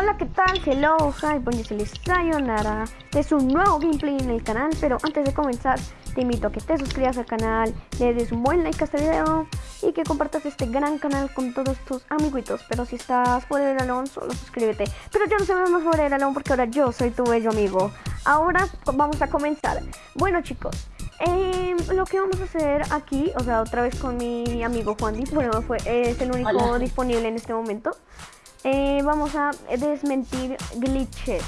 Hola, ¿qué tal? Hello, hi, les sayonara. Este es un nuevo gameplay en el canal, pero antes de comenzar, te invito a que te suscribas al canal, le des un buen like a este video y que compartas este gran canal con todos tus amiguitos. Pero si estás fuera del alón, solo suscríbete. Pero ya no se más fuera del alón porque ahora yo soy tu bello amigo. Ahora vamos a comenzar. Bueno, chicos. Eh, lo que vamos a hacer aquí, o sea, otra vez con mi amigo Juan bueno, fue, es el único disponible en este momento. Eh, vamos a desmentir glitches.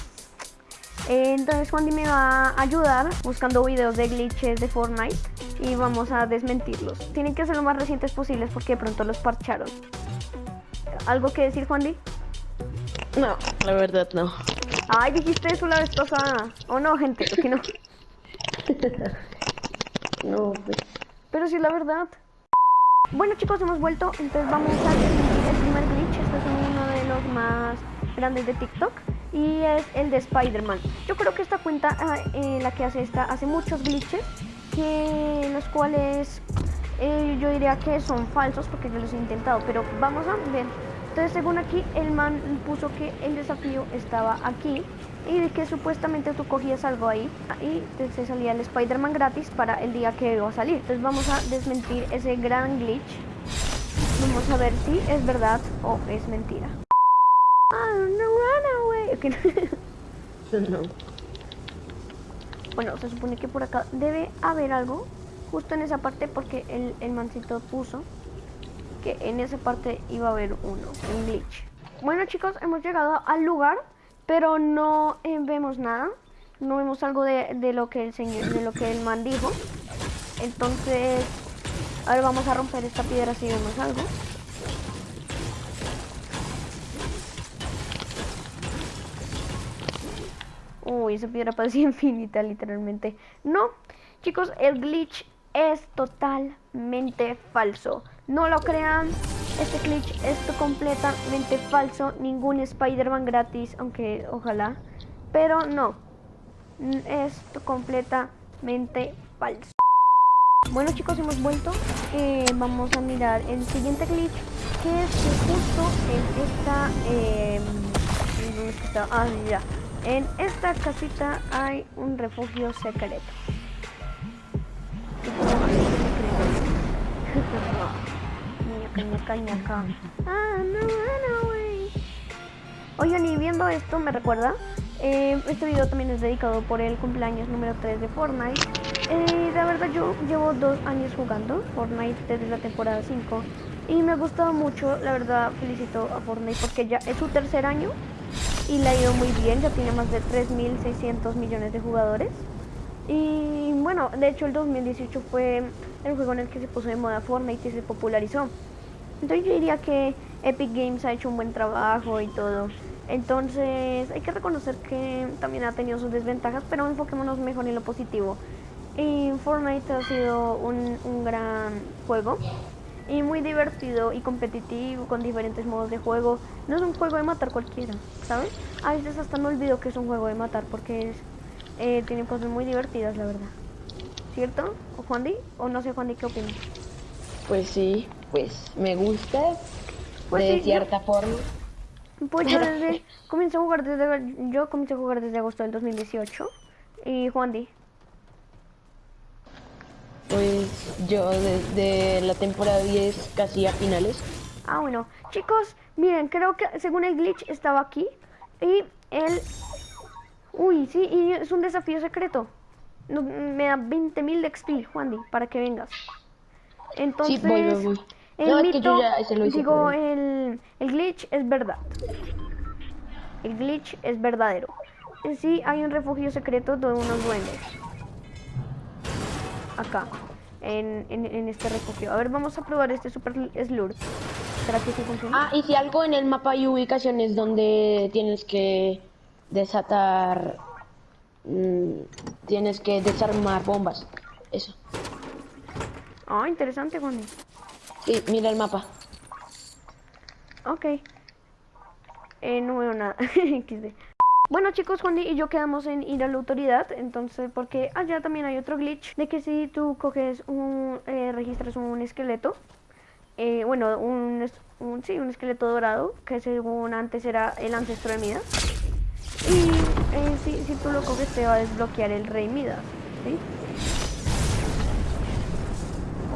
Eh, entonces Juan me va a ayudar buscando videos de glitches de Fortnite y vamos a desmentirlos. Tienen que ser lo más recientes posibles porque de pronto los parcharon. ¿Algo que decir Juan No, la verdad no. Ay, dijiste eso la vez pasada. ¿O no, gente? ¿Por no? no, pues. Pero sí, la verdad. Bueno chicos, hemos vuelto, entonces vamos a desmentir el primer glitch. Este es uno de los más grandes de TikTok y es el de Spider-Man. Yo creo que esta cuenta, eh, la que hace esta, hace muchos glitches, que los cuales eh, yo diría que son falsos porque yo los he intentado, pero vamos a ver. Entonces según aquí el man puso que el desafío estaba aquí y que supuestamente tú cogías algo ahí y te salía el Spider-Man gratis para el día que iba a salir. Entonces vamos a desmentir ese gran glitch. Vamos a ver si es verdad o es mentira. no. Bueno, se supone que por acá debe haber algo justo en esa parte porque el, el mancito puso que en esa parte iba a haber uno, un glitch. Bueno chicos, hemos llegado al lugar, pero no eh, vemos nada. No vemos algo de, de, lo que el señor, de lo que el man dijo. Entonces, ahora vamos a romper esta piedra si vemos algo. Uy, esa piedra parecía infinita, literalmente. No, chicos, el glitch es totalmente falso. No lo crean, este glitch es completamente falso. Ningún Spider-Man gratis, aunque ojalá. Pero no, es completamente falso. Bueno chicos, hemos vuelto. Eh, vamos a mirar el siguiente glitch, que es justo en esta... Eh, ¿Dónde está? Ah, ya en esta casita hay un refugio secreto. Ah, Oigan, y viendo esto me recuerda, eh, este video también es dedicado por el cumpleaños número 3 de Fortnite. Eh, la verdad yo llevo dos años jugando Fortnite desde la temporada 5 y me ha gustado mucho, la verdad felicito a Fortnite porque ya es su tercer año y le ha ido muy bien, ya tiene más de 3.600 millones de jugadores. Y bueno, de hecho el 2018 fue el juego en el que se puso de moda Fortnite y se popularizó. Entonces yo diría que Epic Games ha hecho un buen trabajo y todo. Entonces hay que reconocer que también ha tenido sus desventajas, pero enfoquémonos mejor en lo positivo. Y Fortnite ha sido un, un gran juego y muy divertido y competitivo con diferentes modos de juego. No es un juego de matar cualquiera, ¿sabes? A veces hasta me olvido que es un juego de matar porque es, eh, tiene cosas muy divertidas, la verdad. ¿Cierto? ¿O Juan Di? ¿O no sé Juan Di qué opinas? Pues sí, pues me gusta pues de cierta forma. Pues yo desde, comencé a jugar desde, yo comencé a jugar desde agosto del 2018 y Juan Di. Pues yo desde la temporada 10 casi a finales. Ah, bueno. Chicos, miren, creo que según el glitch estaba aquí. Y el... Uy, sí, y es un desafío secreto. me da 20.000 de XP, Juan para que vengas. Entonces... Sí, voy, voy, voy. El mito, digo, el, el glitch es verdad. El glitch es verdadero. Sí, hay un refugio secreto de unos duendes acá, en, en, este refugio. A ver, vamos a probar este super slur. ¿Será que sí funciona? Ah, y si algo en el mapa hay ubicaciones donde tienes que desatar... Mmm, tienes que desarmar bombas. Eso. Ah, interesante, Juan. Sí, mira el mapa. Ok. Eh, no veo nada. Bueno chicos, Juan y yo quedamos en ir a la autoridad, entonces porque allá también hay otro glitch de que si tú coges un, eh, registras un esqueleto, eh, bueno, un, un, sí, un esqueleto dorado, que según antes era el ancestro de Midas. Y eh, si, si tú lo coges te va a desbloquear el rey Midas, ¿sí?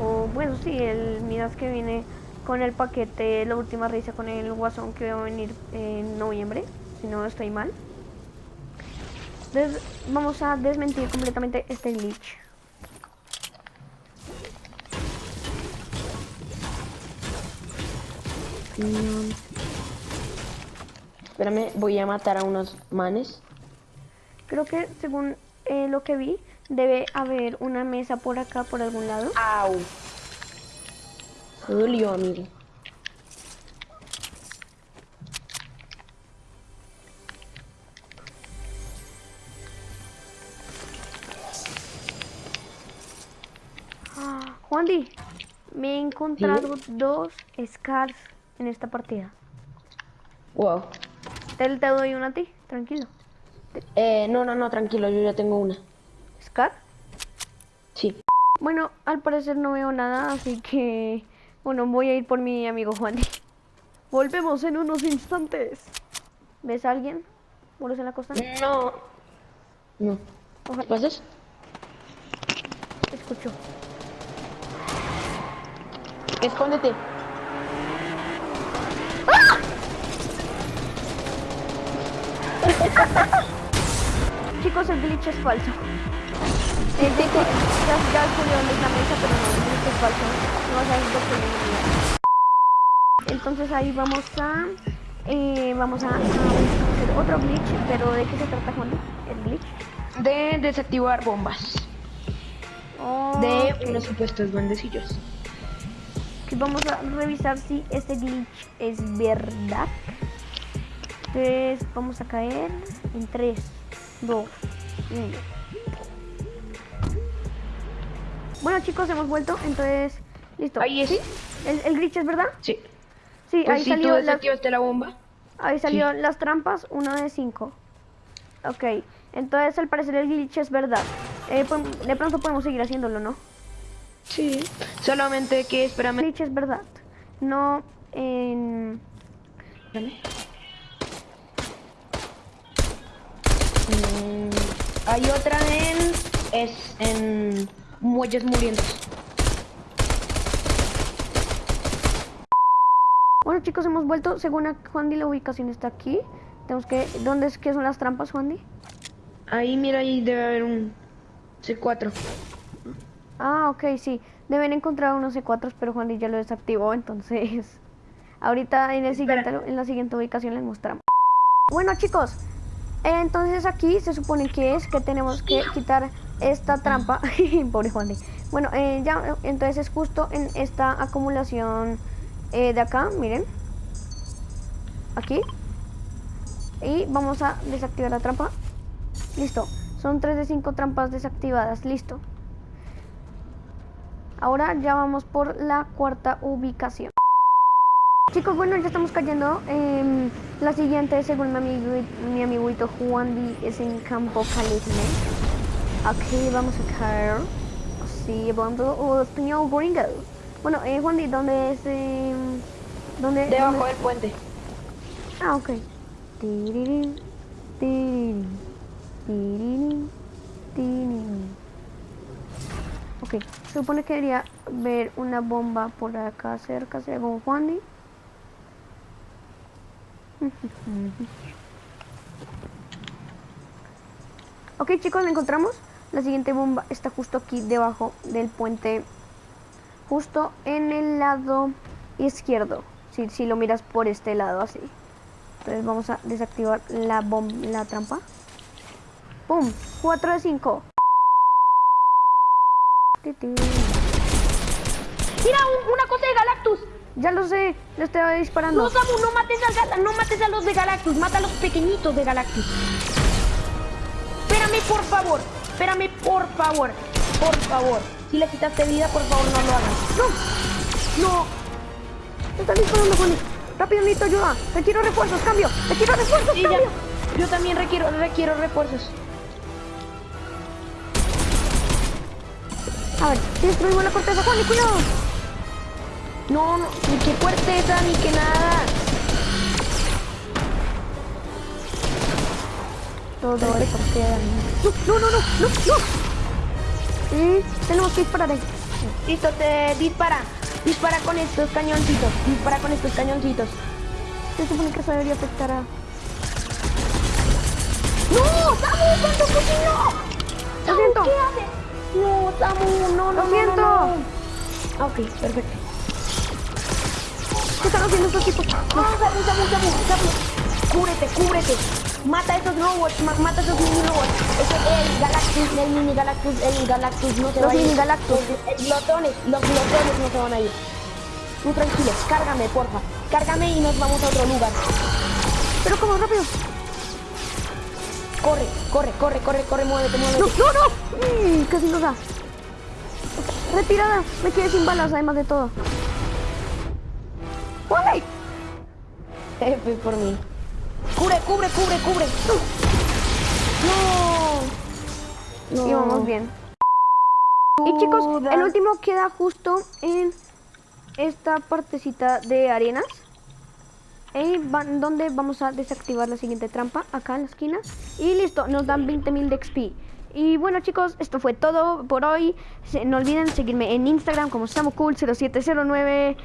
O bueno, sí, el Midas que viene con el paquete La Última Risa con el Guasón que va a venir en noviembre, si no estoy mal. Vamos a desmentir completamente este glitch. Mm. Espérame, voy a matar a unos manes. Creo que según eh, lo que vi, debe haber una mesa por acá, por algún lado. Au. Dolió, amigo. Juan Di, me he encontrado dos scars en esta partida. Wow. Te, te doy una a ti, tranquilo. Eh, no, no, no, tranquilo, yo ya tengo una. ¿Scar? Sí. Bueno, al parecer no veo nada, así que... Bueno, voy a ir por mi amigo Juan. Volvemos en unos instantes. ¿Ves a alguien? ¿Muros en la costa? No. No. Ojalá. ¿Qué pasas? Escucho. Escóndete. Chicos, el glitch es falso. El de que ya, ya dónde es la mesa, pero no, el glitch es falso. No vas a que viene. Entonces ahí vamos a... eh, vamos a, a hacer otro glitch, pero ¿de qué se trata, Juan? El glitch. De desactivar bombas. Oh, De unos supuestos duendecillos. Vamos a revisar si este glitch es verdad. Entonces vamos a caer en 3, 2, 1. Bueno chicos, hemos vuelto, entonces listo. Ahí es. ¿Sí? ¿El, el glitch es verdad? Sí. Sí, Pues ahí si salió, la bomba. ahí salió las trampas, una de 5. Ok, entonces al parecer el glitch es verdad. Eh, de pronto podemos seguir haciéndolo, ¿no? Sí. Solamente que espérame. glitch es verdad. No en... Espérame. Mm, hay otra en. Es en. Muelles murientes. Bueno chicos, hemos vuelto. Según a Juan Di, la ubicación está aquí. Tenemos que... ¿Dónde es que son las trampas, Juan Di? Ahí, mira, ahí debe haber un C4. Ah, ok, sí. Deben encontrar unos C4, pero Juan ya lo desactivó, entonces... Ahorita en, el siguiente, en la siguiente ubicación les mostramos. Bueno chicos, entonces aquí se supone que es que tenemos que quitar esta trampa. Pobre Juan Di. Bueno, eh, ya, entonces es justo en esta acumulación eh, de acá, miren. Aquí. Y vamos a desactivar la trampa. Listo. Son 3 de 5 trampas desactivadas. Listo. Ahora ya vamos por la cuarta ubicación. Chicos, bueno, ya estamos cayendo. Em, la siguiente, según mi, amigo, mi amiguito Juan Di, es en Campo Calisme. Aquí vamos a caer. Así, hablando oh, español gringo. Bueno, eh, Juan Di, ¿dónde es? em, ¿Dónde? Debajo dónde- del puente. Ah, ok. Ok, se supone que debería ver una bomba por acá cerca, según Juan Di. Ok chicos, la encontramos. La siguiente bomba está justo aquí debajo del puente. Justo en el lado izquierdo. Si, si lo miras por este lado así. Entonces vamos a desactivar la bomba, la trampa. ¡Pum! 4 de 5. Mira, un- una cosa de Galactus. Ya lo sé, le estoy disparando. No, Samu, no mates, al no mates a los de Galactus, mata a los pequeñitos de Galactus. Espérame, por favor. Espérame, por favor. Por favor. Si le quitaste vida, por favor, no lo hagas. ¡No! ¡No! Me están disparando, Juan. Rápido, necesito ayuda. Requiero refuerzos, cambio. Requiero refuerzos, Sí, ya. cambio. Yo también requiero, requiero refuerzos. A ver, destruimos la corteza, Juan, cuidado. No, no, ni qué fuerteza, ni que nada. Todo esto queda. No, no, no, no, no. Y tenemos que disparar ahí. Listo, te dispara. Dispara con estos cañoncitos. Dispara con estos cañoncitos. Se supone que eso debería afectar a. ¡No! ¡Samu! ¡Cuánto cocinó! Lo siento. ¿Qué haces? No, Samu, no, no, Lo siento. no, no. Ah, Ok, perfecto. ¿Qué están haciendo estos tipos? No, Samu, Samu, Samu, Samu. Cúbrete, cúbrete. Mata a esos robots, ma- mata a esos mini robots. Ese el Galactus, el mini Galactus, el Galactus no se Los va a ir. mini Galactus. Los glotones, los glotones no se van a ir. Tú tranquilo, cárgame, porfa. Cárgame y nos vamos a otro lugar. Pero como rápido. Corre, corre, corre, corre, corre, muévete, muévete. No, no, no. Mm, casi nos da. Retirada. Me quedé sin balas, además de todo. F por mí. Cubre, cubre, cubre, cubre. No. No. Íbamos bien. Y chicos, el último queda justo en esta partecita de arenas. Donde vamos a desactivar la siguiente trampa, acá en la esquina. Y listo, nos dan 20.000 de XP. Y bueno chicos, esto fue todo por hoy. No olviden seguirme en Instagram como SamuCool0709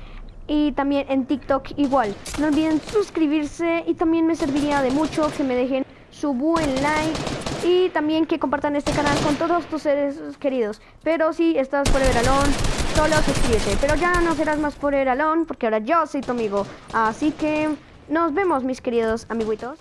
y también en TikTok igual. No olviden suscribirse y también me serviría de mucho que me dejen su buen like y también que compartan este canal con todos tus seres queridos. Pero si estás Forever Alone, solo suscríbete. Pero ya no serás más Forever Alone porque ahora yo soy tu amigo. Así que nos vemos mis queridos amiguitos.